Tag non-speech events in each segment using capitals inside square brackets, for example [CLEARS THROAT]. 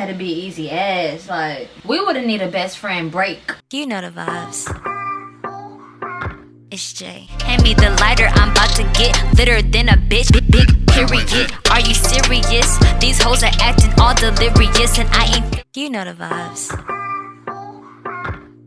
had to be easy ass. Like, we would have need a best friend break. You know the vibes. It's Jay. Hand me the lighter, I'm about to get litter than a bitch. Big, big period. Are you serious? These hoes are acting all delirious, and I ain't. You know the vibes.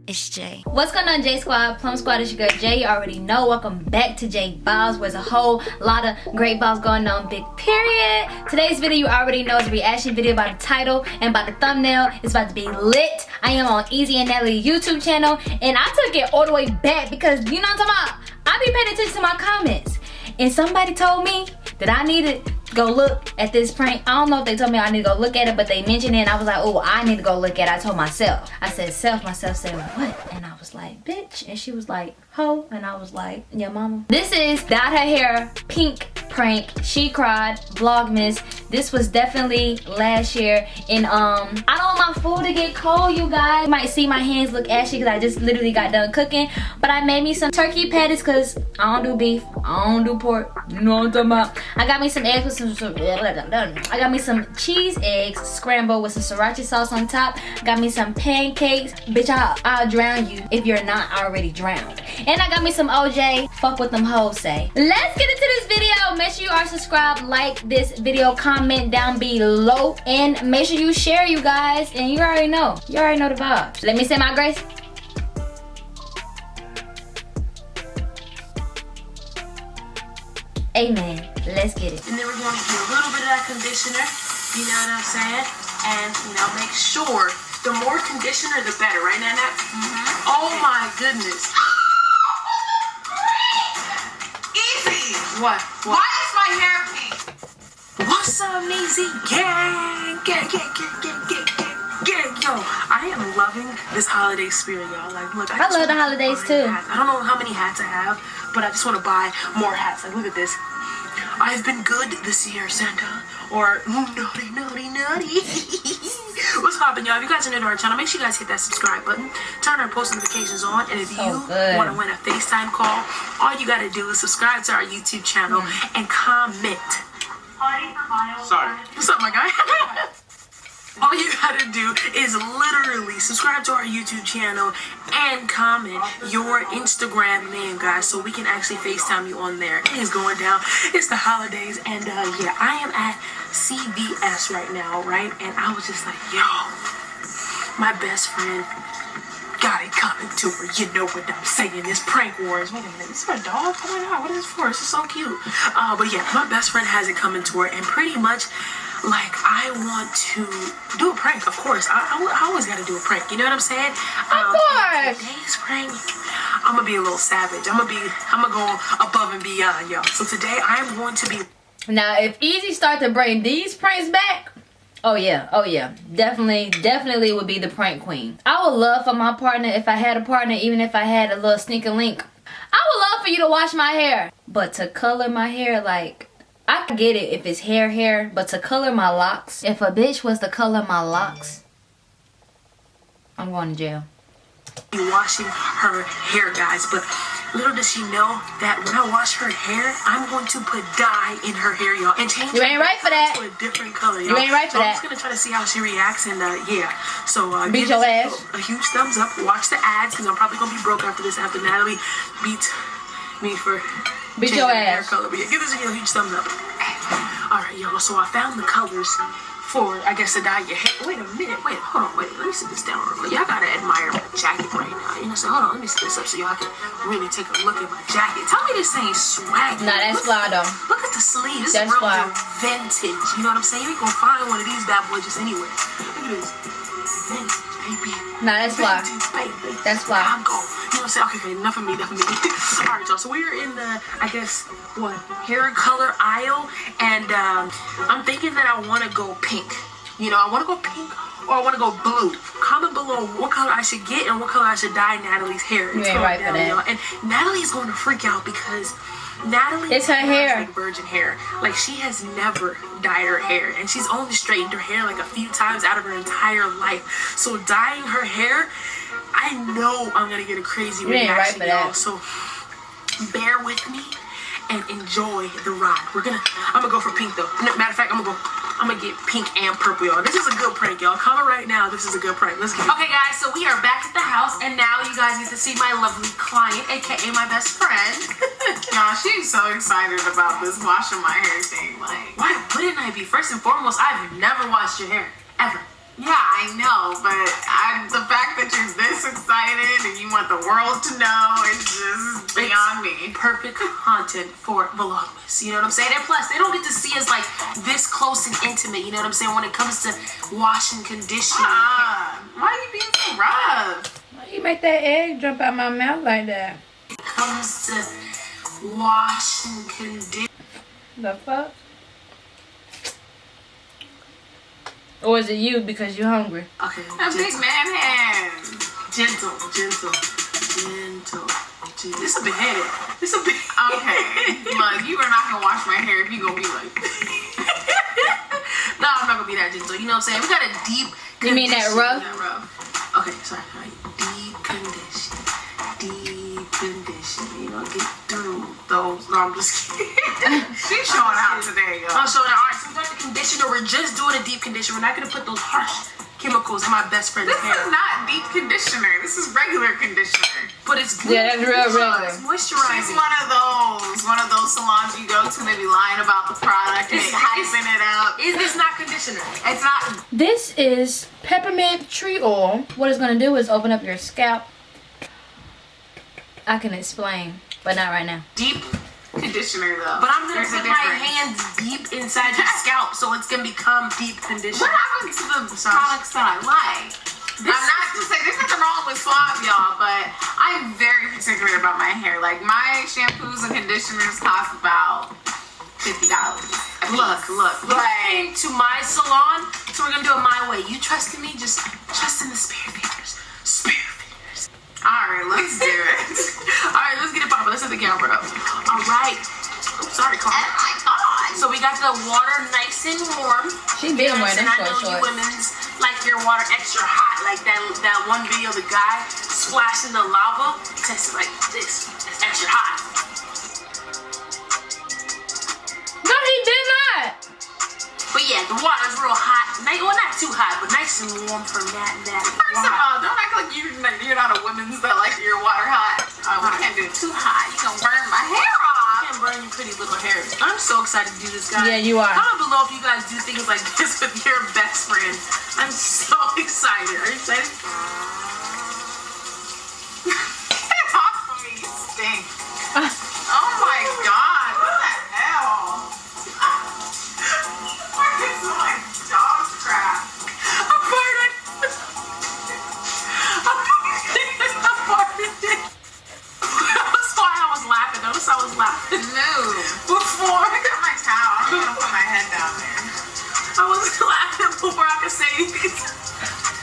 It's Jay. What's going on, J Squad? Plum Squad is your girl Jay. You already know. Welcome back to J Vibes. Where's a whole lot of great balls going on. Big period. Today's video, you already know, is a reaction video by the title and by the thumbnail. It's about to be lit. I am on Easy and Natalie YouTube channel, and I took it all the way back because you know what I'm talking about. I be paying attention to my comments, and somebody told me that I needed go look at this prank. I don't know if they told me I need to go look at it, but they mentioned it and I was like, oh, I need to go look at it. I told myself. I said, self, myself said, what? And I was like, bitch. And she was like, ho. And I was like, yeah, mama. This is Dyed Her Hair Pink prank she cried vlogmas. This was definitely last year. And um i don't want my food to get cold you guys. You might see my hands look ashy because i just literally got done cooking. But i made me some turkey patties because i don't do beef. I don't do pork. You know what i'm talking about? I got me some eggs with some, some i got me some cheese eggs scrambled with some sriracha sauce on top. Got me some pancakes. Bitch I'll, I'll drown you if you're not already drowned. And i got me some oj fuck what them hoes say. Let's get into this video make sure you are subscribed like this video comment down below and make sure you share you guys and you already know. You already know the vibes. Let me say my grace. Amen. Let's get it. And then we're going to do a little bit of that conditioner you know what i'm saying? And you know make sure the more conditioner the better right nana? Mm -hmm. oh my goodness. [GASPS] Easy. What? what why is my hair What's up, Neezy? Gang, gang, gang, gang, gang, gang, gang, gang. Yo, I am loving this holiday spirit, y'all. Like, look, I, I love the holidays too. Hats. I don't know how many hats I have, but I just want to buy more hats. Like, look at this. I've been good this year, Santa. Or, naughty, naughty, naughty. What's poppin', y'all? If you guys are new to our channel, make sure you guys hit that subscribe button. Turn our post notifications on. And if so you want to win a FaceTime call, all you got to do is subscribe to our YouTube channel mm. and comment Sorry. What's up, my guy? [LAUGHS] All you gotta do is literally subscribe to our YouTube channel and comment your Instagram name, guys, so we can actually FaceTime you on there. It is going down. It's the holidays, and uh, yeah, I am at CVS right now, right? And I was just like, yo, my best friend got it coming to her. You know what I'm saying? This prank wars. Wait a minute, is this a dog? Oh my god, what is this for? This is so cute. Uh, but yeah, my best friend has it coming to her, and pretty much like I want to do a prank, of course. I, I, I always got to do a prank. You know what I'm saying? Um, of course. Today's prank, I'm gonna be a little savage. I'm gonna be, I'm gonna go above and beyond, y'all. So today I am going to be. Now, if Easy start to bring these pranks back, Oh yeah, oh yeah. Definitely, definitely would be the prank queen. I would love for my partner, if I had a partner, even if I had a little sneaker link, I would love for you to wash my hair. But to color my hair, like, I can get it if it's hair hair, but to color my locks, if a bitch was to color my locks, I'm going to jail. You Washing her hair, guys, but Little does she know that when I wash her hair, I'm going to put dye in her hair, y'all, and change you ain't right for that. to a different color, y'all. You ain't right for so that. I'm just gonna try to see how she reacts, and uh, yeah. So uh, beat your ass. A, a, huge thumbs up. Watch the ads, because I'm probably gonna be broke after this. After Natalie beats me for beat your ass. Hair color. But yeah, give this video a huge thumbs up. All right, y'all. So I found the colors for, I guess, to dye your hair. Wait a minute. Wait, hold on. Wait, let me sit this down real quick. Y'all gotta admire my jacket right now. You know, so hold on. Let me sit this up so y'all can really take a look at my jacket. Tell me this ain't swag. Nah, that's fly though. Look at the sleeves. This that's is real fly. vintage. You know what I'm saying? You ain't gonna find one of these bad boys just anywhere. Look at this. Vintage, baby. Nah, that's fly. Baby. That's fly. I'm going. You know what I'm saying? Okay, okay, enough of me, enough of me. [LAUGHS] All right, y'all. So we're in the, I guess, what, hair color aisle. And um, I'm thinking that I want to go pink. You know, I want to go pink or I want to go blue. Comment below what color I should get and what color I should dye Natalie's hair. You ain't right down, for that. And Natalie's going to freak out because Natalie it's her hair like virgin hair like she has never dyed her hair and she's only straightened her hair like a few times out of her entire life so dyeing her hair I know I'm gonna get a crazy reaction right y'all so bear with me and enjoy the ride we're gonna I'm gonna go for pink though matter of fact I'm gonna go I'm gonna get pink and purple, y'all. This is a good prank, y'all. Comment right now. This is a good prank. Let's get it. Okay, guys, so we are back at the house, and now you guys get to see my lovely client, aka my best friend. [LAUGHS] Y'all, she's so excited about this washing my hair thing. Like, Why wouldn't I be? First and foremost, I've never washed your hair. Ever. yeah, I know, but I, the fact that you're this excited and you want the world to know is just beyond me. Perfect content for Vlogmas. You know what I'm saying? And plus, they don't get to see us like this close and intimate. You know what I'm saying? When it comes to washing, conditioning. Uh, why are you being so rough? Why you make that egg jump out my mouth like that? When it comes to washing, conditioning. The fuck? Or is it you because you're hungry? Okay, A big gentle, man hand. gentle, gentle, gentle. gentle. This a big head. This is a big. [LAUGHS] Okay, look, you are not gonna wash my hair if you gonna be like. [LAUGHS] no, I'm not gonna be that gentle. You know what I'm saying? We got a deep. You mean that condition- rough? That rough. Okay, sorry. No, I'm just kidding. [LAUGHS] She's showing out today, I'm showing out. All right, so we got the conditioner. We're just doing a deep conditioner. We're not gonna put those harsh chemicals in my best friend's This hair. is not deep conditioner. This is regular conditioner. but it's good. Yeah, that's real regular. It's moisturizing. It's one of those, one of those salons you go to. and They be lying about the product and they hyping it up. Is this not conditioner? It's not. This is peppermint tree oil. What it's gonna do is open up your scalp. I can explain, but not right now. Deep conditioner though. But I'm gonna There's put my hands deep inside your scalp, so it's gonna become deep conditioner. What happened to the products that I like? I'm not to say there's nothing wrong with Suave, y'all, but I'm very particular about my hair. Like my shampoos and conditioners cost about fifty dollars. Look, look. You Like- came to my salon, so we're gonna do it my way. You trust in me? Just trust in the spirit fingers. Spirit fingers. All right, let's do it. All right, let's get it popping. Let's set the camera up. All right. Oops, sorry, Carl. oh my god. So we got the water nice and warm. She been wearing and them I know short you shorts. women's like your water extra hot, like that that one video the guy splashing the lava. Test it like this. It's extra hot. No, he did not. But yeah, the water's real hot. Nice, well, not too hot, but nice and warm for that that. First of all, don't act like you you're not a women's that like your water hot. Oh, we can't do it too hot. You gonna burn my hair off. can't burn your pretty little hair. I'm so excited to do this, guys. Yeah, you are. Comment below if you guys do things like this [LAUGHS] with your best friend. I'm so [LAUGHS] excited. Are you excited? [LAUGHS] Talk to me, you stink. Towel. I'm gonna put my head down there. I was laughing before I could say anything.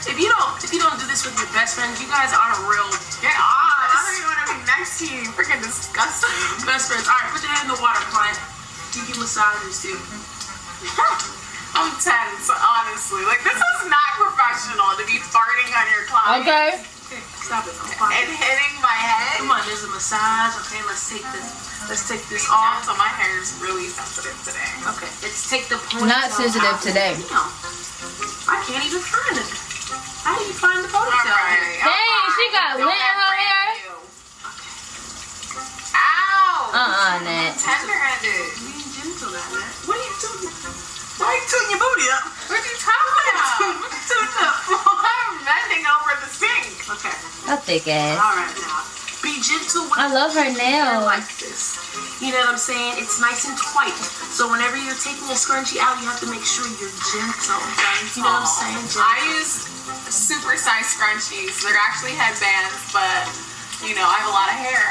If you don't, if you don't do this with your best friends, you guys aren't real Get off. I don't even want to be next to you. Freaking disgusting. [LAUGHS] best friends. All right, put your head in the water, client. You can massage this too. [LAUGHS] I'm tense, honestly. Like, this is not professional to be farting on your client. Okay. Okay, stop it. I'm fine. And hitting my head. Come on, there's a massage. Okay, let's take this. Let's take this off. off. So my hair is really sensitive today. Okay, let's take the ponytail Not sensitive out. today. No, I can't even find it. How do you find the ponytail? Alright. Dang, she got Don't lint in let her Fran hair. do. Ow! Uh-uh, Nat. Tender-handed. Being gentle, that man. What are you doing? Why are you tooting your booty up? What are you talking about? [LAUGHS] What are you tooting up for? I'm bending over the sink. Okay, A thick ass. all right now. Be gentle with I love her hair nails. like this. You know what I'm saying? It's nice and tight. So whenever you're taking a scrunchie out, you have to make sure you're gentle. You know what I'm saying? Gentle. I use super size scrunchies. They're actually headbands, but you know, I have a lot of hair.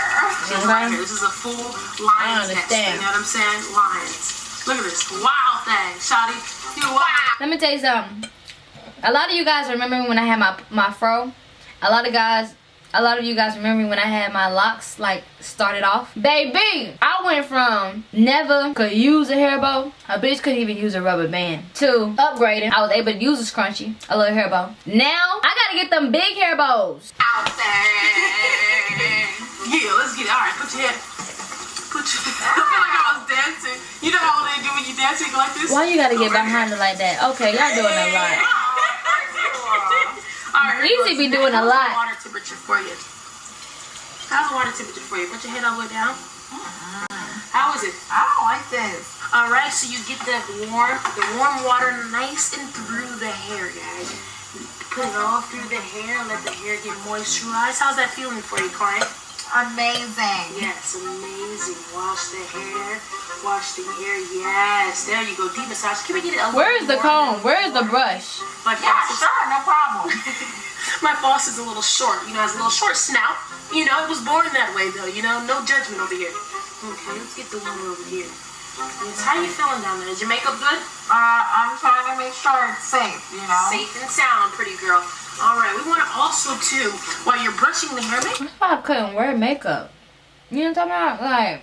She's right. This is a full lion test. understand. You know what I'm saying? Lions. Look at this wild thing, Shotty. You wild. Let me tell you something. A lot of you guys remember when I had my my fro. A lot of guys, a lot of you guys remember when I had my locks like started off. Baby, I went from never could use a hair bow. A bitch couldn't even use a rubber band. To upgrading, I was able to use a scrunchie, a little hair bow. Now I gotta get them big hair bows. Out there. Yeah, let's get it. All right, put your head. Put your, [LAUGHS] I feel like I was dancing. You know how they do when you go like this? Why you gotta get behind it like that? Okay, y'all doing a lot. All right, here Easy be doing a How's the lot. Water temperature for you. How's the water temperature for you? Put your head all the way down. Mm-hmm. How is it? I don't like this. All right, so you get that warm, the warm water nice and through the hair, guys. Put it all through the hair, let the hair get moisturized. How's that feeling for you, Corey? Amazing. Yes, amazing. Wash the hair, wash the hair. Yes, there you go. Deep massage. Can we get it a Where is the more? comb? Where is the brush? My Yeah, boss is sure, no problem. [LAUGHS] my boss is a little short. You know, has a little short snout. You know, it was born that way though. You know, no judgment over here. Okay, let's get the one over here. Yes, how you feeling down there? Is your makeup good? Uh, I'm trying to make sure it's safe, you know? Safe and sound, pretty girl. All right, we want to also too, while you're brushing the hair, make That's why I couldn't wear makeup. You know what I'm talking about? Like,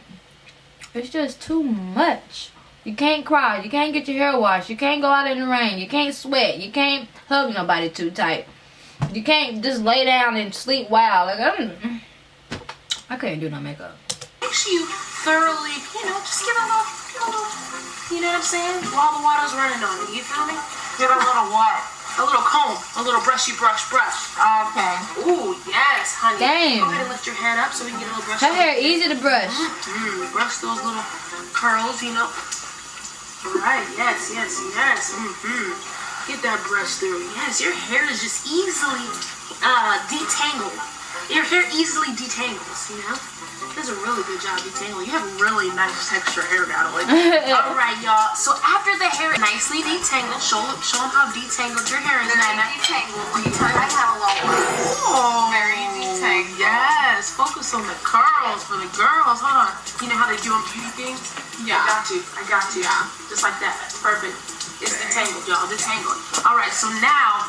it's just too much. You can't cry. You can't get your hair washed. You can't go out in the rain. You can't sweat. You can't hug nobody too tight. You can't just lay down and sleep wild. Like, I'm, I couldn't do no makeup. make sure you thoroughly, you know, just get a little, a little, you know what I'm saying? While the water's running on you, you feel me? Get a little what? A little comb, a little brushy brush brush. Okay. Ooh, yes, honey. Damn. Go ahead and lift your head up so we can get a little brush. Her on hair easy to brush. Mm, brush those little curls, you know. All right, yes, yes, yes. Mm-hmm. Get that brush through. Yes, your hair is just easily uh, detangled. Your hair easily detangles, you know. Does a really good job detangling. You have really nice texture hair, Natalie. [LAUGHS] All right, y'all. So after the hair nicely detangled, show show them how detangled your hair is, Very Nana. detangled. When you turn my head a little bit. Oh, Very detangled. Yes, focus on the curls for the girls. Hold on. You know how they do on beauty things? Yeah. I got you. I got you. Yeah. Just like that. Perfect. It's detangled, y'all. Detangled. All right. So now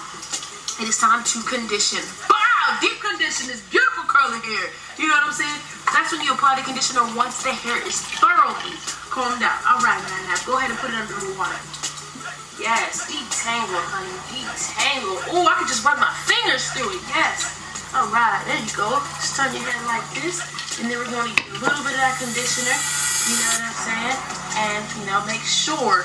it is time to condition. Wow! Deep condition is beautiful curly hair. You know what I'm saying? That's when you apply the conditioner once the hair is thoroughly combed out. All right, now Go ahead and put it under the water. Yes, detangle, honey. Detangle. Oh, I could just run my fingers through it. Yes. All right, there you go. Just turn your head like this, and then we're going to get a little bit of that conditioner. You know what I'm saying? And you know, make sure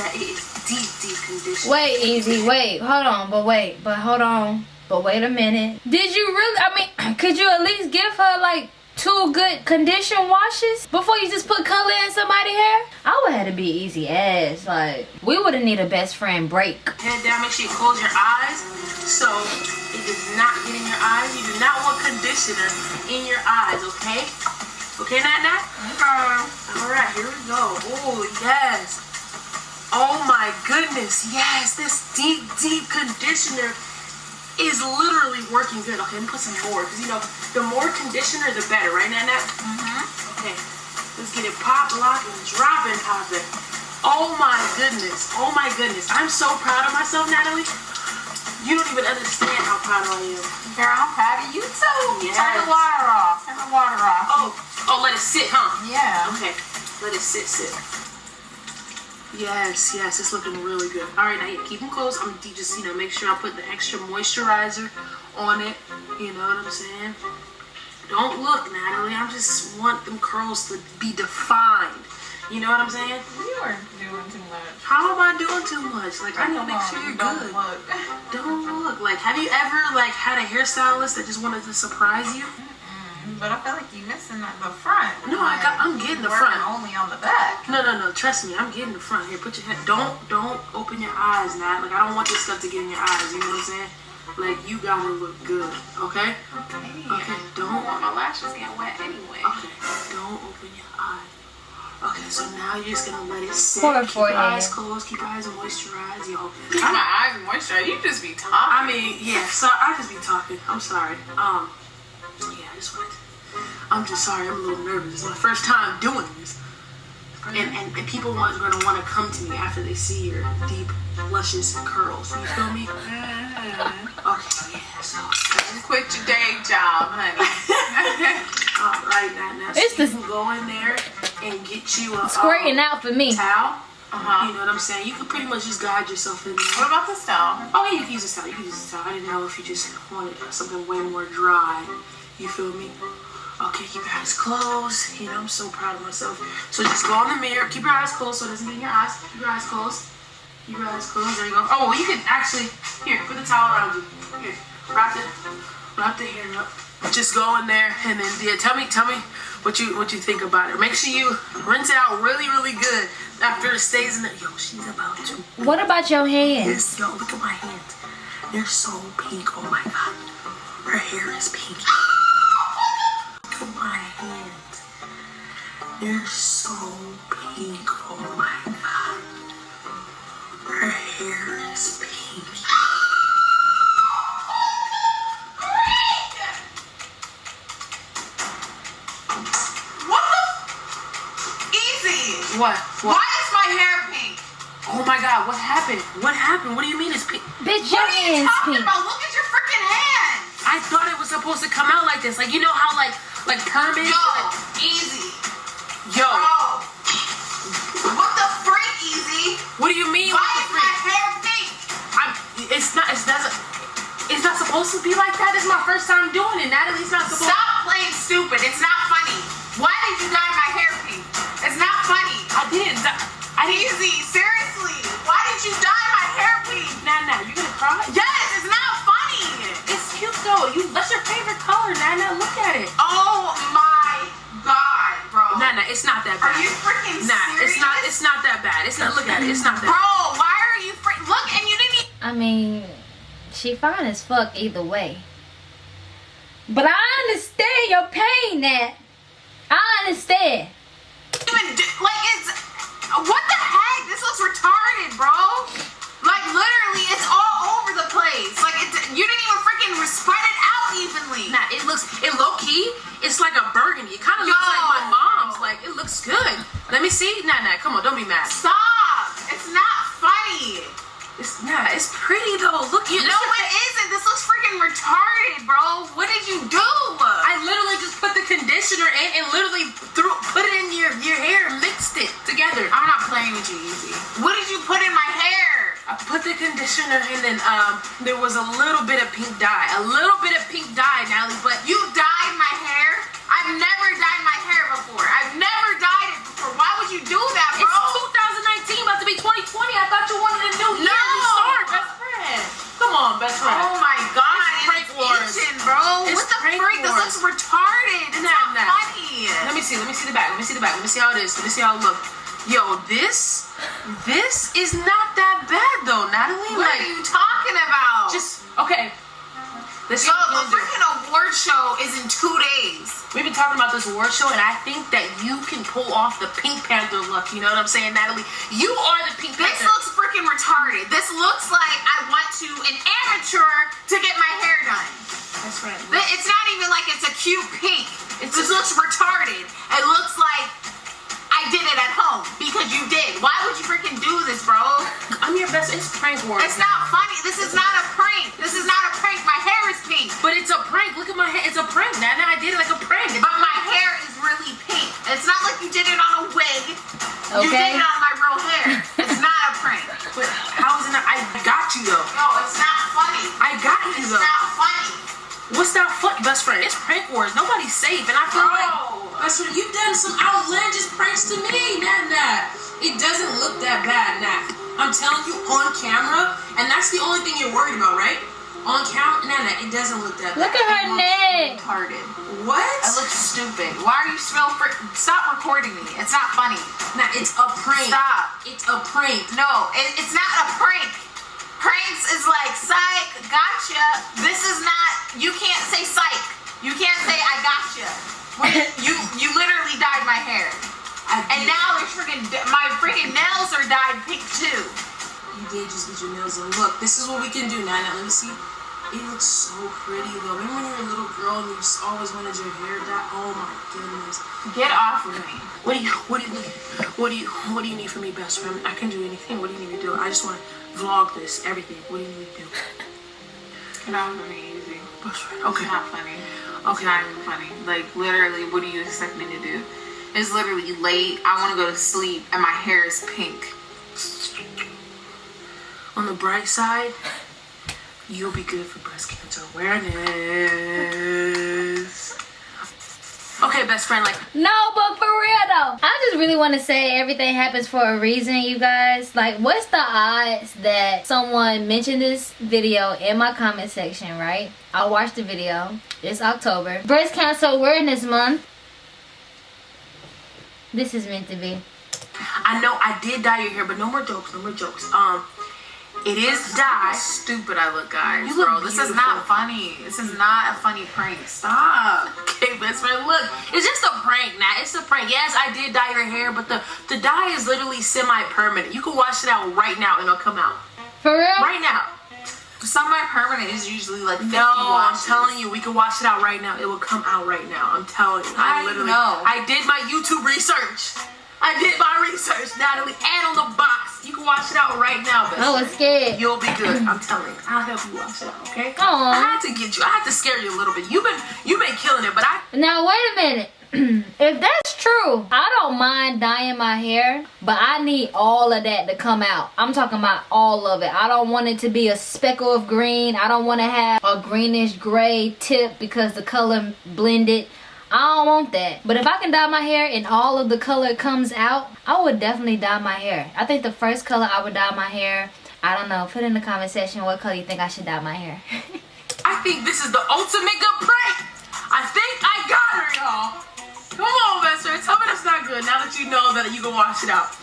that it is deep, deep conditioner. Wait, easy. Wait, hold on. But wait, but hold on. But wait a minute. Did you really? I mean, [CLEARS THROAT] could you at least give her like two good condition washes before you just put color in somebody's hair? I would have to be easy ass. Like we would have need a best friend break. Head down. Make sure you close your eyes, so it does not get in your eyes. You do not want conditioner in your eyes. Okay? Okay, Nat Nat. Okay. All right, here we go. Oh, yes. Oh my goodness. Yes, this deep, deep conditioner is literally working good. Okay, let me put some more because you know, the more conditioner, the better, right, Nana? Mm-hmm. Okay, let's get it pop, lock, and drop and pop it. Oh my goodness. Oh my goodness. I'm so proud of myself, Natalie. You don't even understand how proud I am. Girl, I'm proud of you too. Yes. Turn the water off. Turn the water off. Oh, oh, let it sit, huh? Yeah. Okay, let it sit, sit. Yes, yes, it's looking really good. All right, now you keep them close. I'm gonna just, you know, make sure I put the extra moisturizer on it. You know what I'm saying? Don't look, Natalie. I just want them curls to be defined. You know what I'm saying? You are doing too much. How am I doing too much? Like, I need to make sure you're Don't good. look. Don't look. Like, have you ever like had a hairstylist that just wanted to surprise you? But I feel like you're missing at the front. No, I got- I'm getting the front. Only on the back. No, no, no. Trust me, I'm getting the front here. Put your head. Don't, don't open your eyes, Nat. Like I don't want this stuff to get in your eyes. You know what I'm saying? Like you gotta look good, okay? Okay. Okay. I Don't. don't want my lashes getting wet anyway. Okay. Don't open your eyes. Okay. So now you're just gonna let it sit. Poor keep your forehead. eyes closed. Keep your eyes moisturized, yo. Keep my eyes moisturized. You just be talking. I mean, yeah. So I just be talking. I'm sorry. Um. Yeah. I just wanted. I'm just sorry. I'm a little nervous. It's my first time doing this. And, and, and people are going to want to come to me after they see your deep, luscious curls. You feel me? [LAUGHS] Okay, yeah, so. Just quit your day job, honey. [LAUGHS] All right, now, now so It's you can go in there and get you a Straightening um, out for me. towel. Uh-huh. You know what I'm saying? You can pretty much just guide yourself in there. What about the stone? Oh, yeah, you can use this towel. You can use this towel. I didn't know if you just wanted something way more dry. You feel me? Okay, keep your eyes closed. You know, I'm so proud of myself. So just go in the mirror. Keep your eyes closed so it doesn't get in your eyes. Keep your eyes closed. Keep your eyes closed. There you go. Oh, you can actually, here, put the towel around you. Here, wrap it, wrap the hair up. Just go in there and then, yeah, tell me, tell me what you what you think about it. Make sure you rinse it out really, really good after it stays in there. Yo, she's about to. What about your hands? Yes, yo, look at my hands. They're so pink. Oh my god. Her hair is pink. They're so pink. Oh my god. Her hair is pink. What the? Easy. What? Why What? is my hair pink? Oh my god, what happened? What happened? What do you mean it's pink? Bitch, what are you talking pink. about? Look at your freaking hands. I thought it was supposed to come out like this. Like you know how like like permit? Yo, easy. Yo, Bro. What the freak, easy? what do you mean? Why what the is my hair pink? I'm, it's not. It's not. It's not supposed to be like that. It's my first time doing it. Natalie's not supposed. To. Stop playing stupid. It's not funny. Why did you dye my hair pink? It's not funny. I didn't. I didn't. Easy, seriously. Why did you dye my hair pink? Nah, nah. You gonna cry? Yes, Nah, nah. It's not that bad. Are bad. you freaking Nah, serious? it's not. It's not that bad. It's not. Look at it. It's not that. Bro, why are you freak? Look, and you didn't even. I mean, she fine as fuck either way. But I understand your pain, Nat. I understand. even do, like it's what the heck? This looks retarded, bro. Like literally, it's all over the place. Like it, you didn't even freaking spread it out evenly. Nah, it looks. It low key. It's like a burgundy. It kind of looks like my mom's. Like it looks good. Let me see. Nah, nah. Come on. Don't be mad. Stop! It's not funny. It's nah. It's pretty though. Look. You, No, it isn't. This looks freaking retarded, bro. What did you do? I literally just put the conditioner in and literally threw put it in your your hair and mixed it together. I'm not playing with you, Easy. What did you put in my hair? I put the conditioner in and um there was a little bit of pink dye. A little bit of pink dye, Natalie, but You dyed? I've never dyed my hair before. I've never dyed it before. Why would you do that, bro? it's 2019, about to be 2020. I thought you wanted a new year No. to start, best friend. Come on, best friend. Oh my god, It's it's, itching, bro. It's what the freak? This looks retarded. It's not nah. funny. Let me see. Let me see the back. Let me see the back. Let me see how it is. Let me see how it looks. Yo, this, this is not that bad though, Natalie. What like, are you talking about? just okay. Let's Yo, see what the we can do. freaking award show is in two days. We've been talking about this award show, and I think that you can pull off the Pink Panther look. You know what I'm saying, Natalie? You are the Pink This Panther. This looks freaking retarded. This looks like I went to an amateur to get my hair done. That's right. It's not even like it's a cute pink. It's this a- looks retarded. It looks like I did it at home because you did. Why would you freaking do this, bro? I'm your best. It's prank wars. It's not funny. This is not a prank. This is not a prank. My hair is pink. But it's a prank. Look at my hair. It's a prank. Nana, I did it like a prank. But my hair is really pink. It's not like you did it on a wig. You did it on my real hair. It's not a prank. But how is it not? I got you though. No, it's not funny. I got you It's though. It's not funny. What's that foot, best friend? It's prank wars. Nobody's safe, and I feel Bro. like best friend, you've done some outlandish pranks to me. Nat. It doesn't look that bad, Nat. I'm telling you on camera, and that's the only thing you're worried about, right? On camera, Nat, Nat, it doesn't look that Look bad. at her neck. Retarded. What? I look stupid. Why are you still fr- Stop recording me. It's not funny. Nat, it's a prank. Stop. It's a prank. No, it, it's not a prank. Pranks is like psych, gotcha. This is not. You can't say psych. You can't say I gotcha. When [LAUGHS] you you literally dyed my hair, I and now there's freaking my freaking nails are dyed pink too. You did just get your nails done. Look, this is what we can do, Nana. Let me see. It looks so pretty though. Remember when you were a little girl and you just always wanted your hair dyed? Oh my goodness. Get off of me. What do you what do you need? What do you what do you need from me, best friend? I can do anything. What do you need me to do? I just want to vlog this, everything. What do you need me to do? Get off of me, easy. Best friend. It's Okay. not funny. It's Okay. not even funny. Like literally, what do you expect me to do? It's literally late. I want to go to sleep, and my hair is pink. On the bright side, you'll be good for breast cancer awareness. okay, best friend, like No, but for real though, I just really want to say everything happens for a reason, you guys. Like, what's the odds that someone mentioned this video in my comment section, right? I watched the video. It's October. Breast Cancer Awareness Month. This is meant to be. I know I did dye your hair, but no more jokes, no more jokes. Um, it is dye. Stupid I look, guys. You look bro, this is not funny. This is not a funny prank. Stop. [LAUGHS] Okay, best friend, look, it's just a prank now. It's a prank. Yes, I did dye your hair, but the the dye is literally semi-permanent. You can wash it out right now and it'll come out. For real? Right now. Semi-permanent is usually like 50 No, I'm telling you, we can wash it out right now. It will come out right now. I'm telling you. I I literally know. I did my YouTube research. I did my research, Natalie, and on the box. You can wash it out right now, best I was friend. scared. You'll be good. I'm telling you. I'll help you wash it out, okay? Aw. I had to get you. I had to scare you a little bit. You've been you've been killing it, but I Now wait a minute. [CLEARS THROAT] if that's true, I don't mind dyeing my hair, but I need all of that to come out. I'm talking about all of it. I don't want it to be a speckle of green. I don't want to have a greenish gray tip because the color blended. I don't want that. But if I can dye my hair and all of the color comes out, I would definitely dye my hair. I think the first color I would dye my hair, I don't know. Put in the comment section what color you think I should dye my hair. [LAUGHS] I think this is the ultimate good prank. I think I got her, y'all. Come on, best friend. Tell me that's not good. Now that you know that you can wash it out.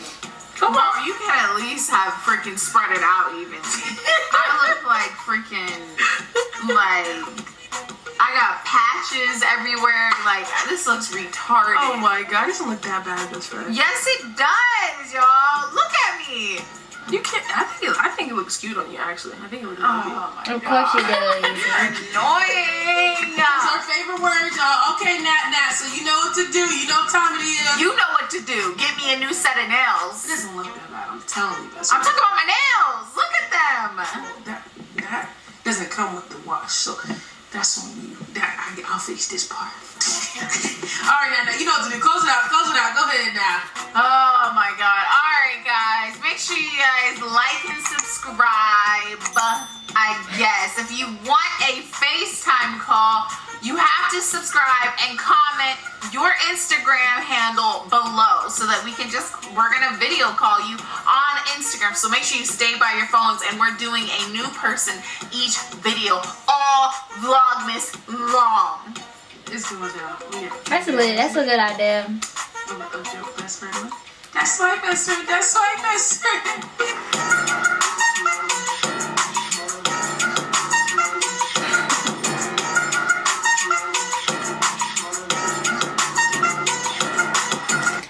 Come on. you can at least have freaking spread it out even. [LAUGHS] I look like freaking like I got patches everywhere. Like this looks retarded. Oh my god, it doesn't look that bad, best friend. Yes, it does, y'all. Look at me. You can't. I think. It, I think it looks cute on you. Actually, I think it looks really cute. Oh my of god. course you do. Annoying. That's our favorite word, y'all. Okay, Nat, Nat. So you know what to do. You know what time it is. You know what to do. Get me a new set of nails. It doesn't look that bad. I'm telling you, best I'm friend. talking about my nails. Look at them. that that doesn't come with the wash, so that's on you. That I, I'll fix this part. [LAUGHS] All right, now, now you know what to do. Close it out. Close it out. Go ahead now. Oh my god. Alright guys, make sure you guys like and subscribe. I guess. If you want a FaceTime call, you have to subscribe and comment your Instagram handle below so that we can just we're gonna video call you on Instagram. So make sure you stay by your phones and we're doing a new person each video all vlogmas long. It's going down. That's a lit. That's a good idea. I'm a joke, best friend. That's my best friend. That's my best friend.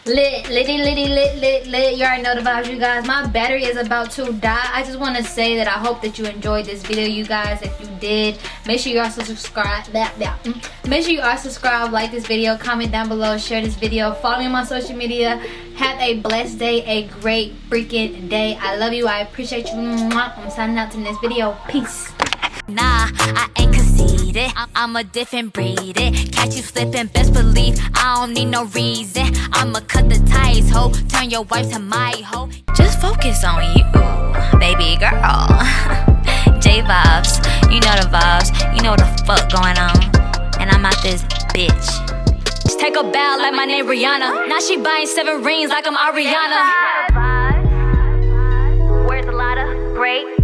Lit, litty, litty, lit, lit, lit. You already know the vibes, you guys. My battery is about to die. I just want to say that I hope that you enjoyed this video, you guys. If you did, make sure you also subscribe. That, that. mm. Make sure you are subscribed, like this video, comment down below, share this video, follow me on my social media. Have a blessed day, a great freaking day. I love you. I appreciate you. I'm signing out to next video. Peace. Nah, I ain't conceited. I'm, I'm a different breed. It. Catch you slipping, best believe I don't need no reason. I'ma cut the ties, ho. Turn your wife to my hoe. Just focus on you, baby girl. [LAUGHS] J vibes, you know the vibes. You know what the fuck going on. And I'm out this bitch. Just take a bow like my name Rihanna. Now she buying seven rings like I'm Ariana. Where's a lot of great